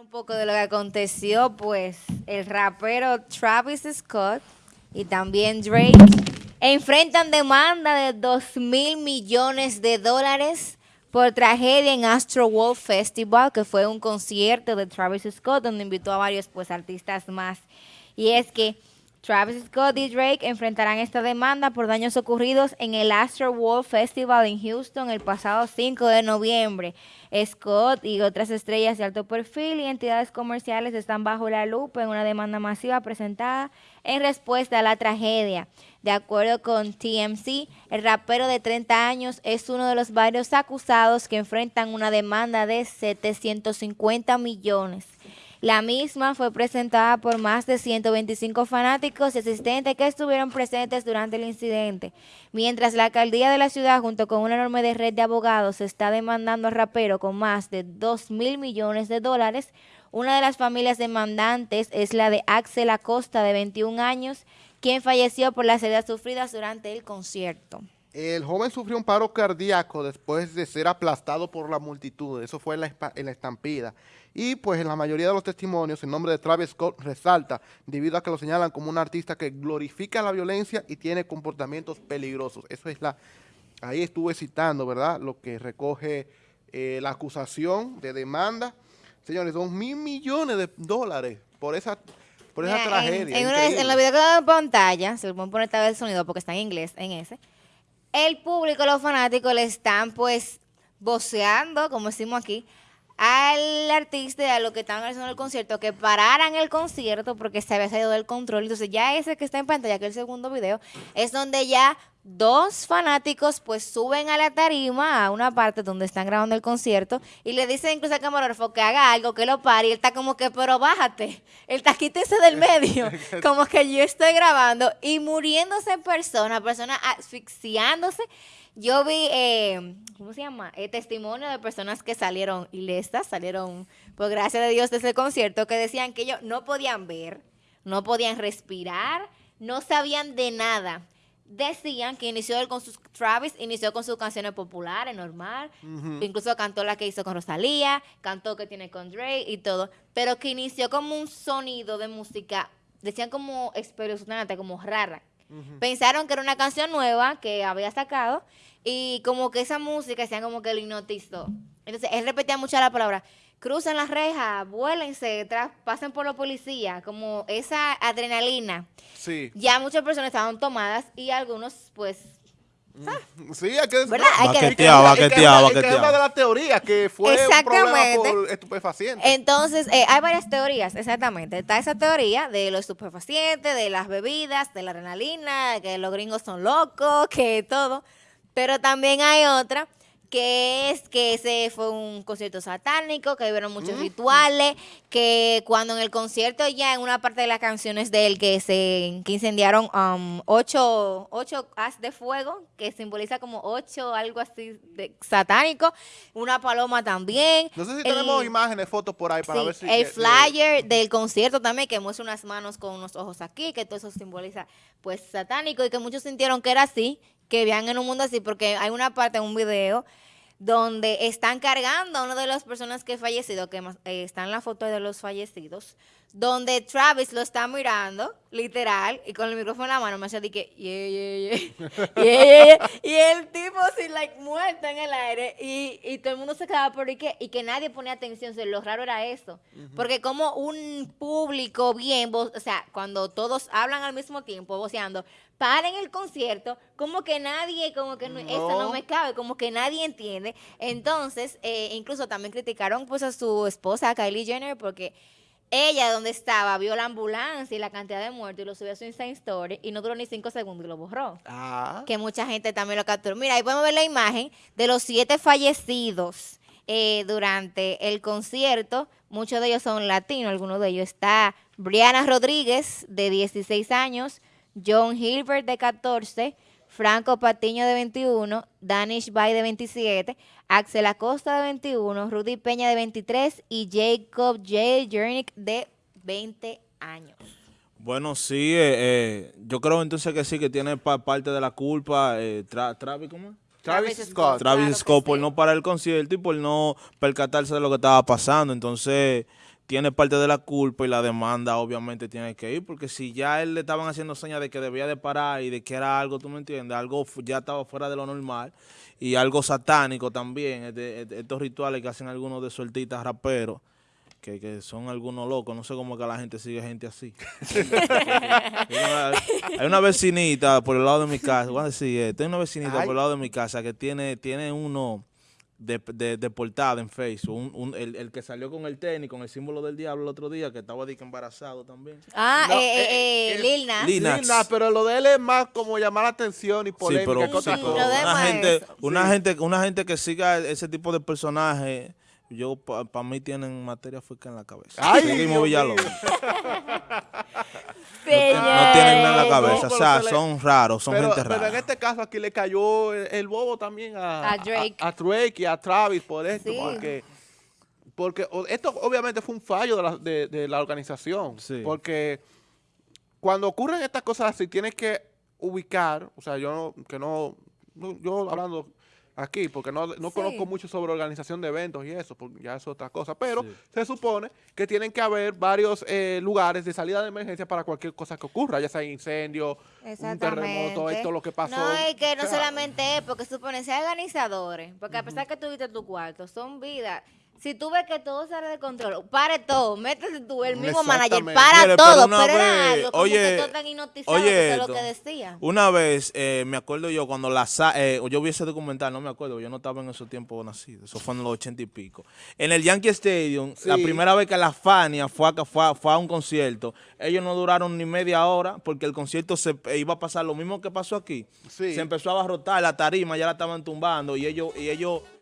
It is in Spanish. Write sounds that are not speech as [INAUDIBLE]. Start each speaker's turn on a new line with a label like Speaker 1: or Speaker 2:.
Speaker 1: Un poco de lo que aconteció, pues el rapero Travis Scott y también Drake enfrentan demanda de 2 mil millones de dólares por tragedia en Astro World Festival, que fue un concierto de Travis Scott donde invitó a varios pues artistas más. Y es que Travis Scott y Drake enfrentarán esta demanda por daños ocurridos en el Astro World Festival en Houston el pasado 5 de noviembre. Scott y otras estrellas de alto perfil y entidades comerciales están bajo la lupa en una demanda masiva presentada en respuesta a la tragedia. De acuerdo con TMC, el rapero de 30 años es uno de los varios acusados que enfrentan una demanda de 750 millones. La misma fue presentada por más de 125 fanáticos y asistentes que estuvieron presentes durante el incidente. Mientras la alcaldía de la ciudad, junto con una enorme red de abogados, está demandando al rapero con más de 2 mil millones de dólares, una de las familias demandantes es la de Axel Acosta, de 21 años, quien falleció por las heridas sufridas durante el concierto.
Speaker 2: El joven sufrió un paro cardíaco después de ser aplastado por la multitud. Eso fue en la, en la, estampida. Y pues en la mayoría de los testimonios el nombre de Travis Scott resalta debido a que lo señalan como un artista que glorifica la violencia y tiene comportamientos peligrosos. Eso es la... Ahí estuve citando, ¿verdad? Lo que recoge eh, la acusación de demanda. Señores, dos mil millones de dólares por esa por esa tragedia.
Speaker 1: En, en, en, la video que en pantalla, se lo pueden poner tal vez el sonido porque está en inglés, en ese el público, los fanáticos, le están pues voceando, como decimos aquí, al y a los que están haciendo el concierto que pararan el concierto porque se había salido del control. Entonces ya ese que está en pantalla, que es el segundo video, es donde ya dos fanáticos pues suben a la tarima a una parte donde están grabando el concierto y le dicen incluso al camarógrafo que haga algo, que lo pare y él está como que, pero bájate, él está quítese del [LAUGHS] medio, como que yo estoy grabando y muriéndose en persona, personas asfixiándose. Yo vi, eh, ¿cómo se llama? Eh, testimonio de personas que salieron ilestas, salieron, por gracia de Dios, de ese concierto, que decían que ellos no podían ver, no podían respirar, no sabían de nada. Decían que inició con sus, Travis inició con sus canciones populares, normal, incluso cantó la que hizo con Rosalía, cantó que tiene con Drake y todo, pero que inició como un sonido de música, decían como espeluznante, como rara, Pensaron que era una canción nueva que había sacado y como que esa música decían como que lo hipnotizó. Entonces él repetía mucho la palabra, crucen las rejas, vuélense, pasen por la policía, como esa adrenalina.
Speaker 2: Sí.
Speaker 1: Ya muchas personas estaban tomadas y algunos pues.
Speaker 2: Sí, hay que.
Speaker 1: Hay
Speaker 2: baqueteado, que, Es una de las teorías que fue un problema por estupefacientes.
Speaker 1: Entonces, eh, hay varias teorías, exactamente. Está esa teoría de los estupefacientes, de las bebidas, de la adrenalina, que los gringos son locos, que todo. Pero también hay otra que es que ese fue un concierto satánico, que hubieron muchos mm. rituales, que cuando en el concierto ya en una parte de las canciones de él que se que incendiaron um, ocho, ocho haz de fuego, que simboliza como ocho, algo así de satánico, una paloma también.
Speaker 2: No sé si tenemos imágenes, fotos por ahí para ver si...
Speaker 1: El flyer del concierto también, que muestra unas manos con unos ojos aquí, que todo eso simboliza pues satánico y que muchos sintieron que era así, que vean en un mundo así, porque hay una parte en un video donde están cargando a una de las personas que ha fallecido, que eh, está en la foto de los fallecidos, donde Travis lo está mirando, literal, y con el micrófono en la mano me hace de que, yeah, yeah, yeah. [LAUGHS] y el tipo así, like, muerto en el aire, y, y todo el mundo se quedaba por ahí, que, y que nadie ponía atención, o lo raro era eso, porque como un público bien, o sea, cuando todos hablan al mismo tiempo, voceando, paren el concierto, como que nadie, como que eso no me cabe, como que nadie entiende, entonces, eh, incluso también criticaron pues a su esposa, Kylie Jenner, porque ella, donde estaba, vio la ambulancia y la cantidad de muertos y lo subió a su Instagram Story y no duró ni cinco segundos y lo borró. Ah. Que mucha gente también lo capturó. Mira, ahí podemos ver la imagen de los siete fallecidos eh, durante el concierto. Muchos de ellos son latinos, algunos de ellos está Brianna Rodríguez, de 16 años, John Hilbert, de 14, Franco Patiño de 21, Danish Bay de 27, Axel Acosta de 21, Rudy Peña de 23 y Jacob J. Jernick de 20 años.
Speaker 3: Bueno, sí, eh, eh, yo creo entonces que sí, que tiene parte de la culpa eh, Travis, ¿cómo?
Speaker 1: Travis, Scott.
Speaker 3: Travis Scott por no parar el concierto y por no percatarse de lo que estaba pasando. Entonces, tiene parte de la culpa y la demanda obviamente tiene que ir, porque si ya él le estaban haciendo señas de que debía de parar y de que era algo, tú me entiendes, algo ya estaba fuera de lo normal y algo satánico también, este- este- estos rituales que hacen algunos de sueltitas raperos, que, que son algunos locos, no sé cómo que la gente sigue gente así. [LAUGHS] hay, una, hay una vecinita por el lado de mi casa, voy a decir hay una vecinita
Speaker 2: Ay.
Speaker 3: por el lado de mi casa que tiene, tiene uno de, de, de portada en Facebook, un- un- el, el que salió con el tenis, con el símbolo del diablo el otro día, que estaba de que embarazado también.
Speaker 1: Ah,
Speaker 2: No,
Speaker 1: eh,
Speaker 2: eh,
Speaker 1: eh, eh,
Speaker 2: el-
Speaker 1: Lil Nas.
Speaker 3: Lil Nas.
Speaker 2: Sí, nah, pero lo de él es más como llamar la atención y polémica
Speaker 3: pero
Speaker 1: sí,
Speaker 3: una gente, una
Speaker 2: Sí.
Speaker 3: gente, una gente que siga ese tipo de personajes, yo para mí tienen materia física en la cabeza.
Speaker 2: Ay,
Speaker 3: Seguimos Villalobos.
Speaker 2: mío. [LAUGHS]
Speaker 3: No tienen nada en la
Speaker 2: No,
Speaker 3: cabeza,
Speaker 2: pero
Speaker 3: o sea,
Speaker 2: se le-
Speaker 3: son raros, son
Speaker 2: pero,
Speaker 3: gente
Speaker 2: pero
Speaker 3: rara.
Speaker 2: en este caso aquí le cayó el, el bobo también a,
Speaker 1: A Drake.
Speaker 2: A, a Drake y a Travis por esto,
Speaker 1: Sí.
Speaker 2: porque, porque esto obviamente fue un fallo de la, de, de la organización,
Speaker 3: Sí.
Speaker 2: porque cuando ocurren estas cosas así tienes que ubicar, o sea, yo no, que no, no- yo hablando aquí, porque no, no
Speaker 1: Sí.
Speaker 2: conozco mucho sobre organización de eventos y eso, porque ya es otra cosa, pero
Speaker 3: Sí.
Speaker 2: se supone que tienen que haber varios eh, lugares de salida de emergencia para cualquier cosa que ocurra, ya sea incendio, un terremoto, esto lo que pasó.
Speaker 1: No, y que no
Speaker 2: o sea,
Speaker 1: solamente es, porque supone ser organizadores, porque a pesar que tuviste tu cuarto, son vidas. Si tú ves que todo sale de control, pare todo, métete tú, el mismo manager, para
Speaker 3: Mire, pero
Speaker 1: todo, pero, era
Speaker 3: vez-
Speaker 1: algo como
Speaker 3: oye,
Speaker 1: que tan hipnotizado,
Speaker 3: oye
Speaker 1: que lo que decía.
Speaker 3: Una vez, eh, me acuerdo yo, cuando la sa- eh, yo vi ese documental, no me acuerdo, yo no estaba en esos tiempos nacido, eso fue en los ochenta y pico. En el Yankee Stadium, la primera vez que la Fania fue a, fue, a, fue a un concierto, ellos no duraron ni media hora porque el concierto se eh, iba a pasar lo mismo que pasó aquí.
Speaker 2: Sí.
Speaker 3: Se empezó a abarrotar, la tarima ya la estaban tumbando y ellos, y ellos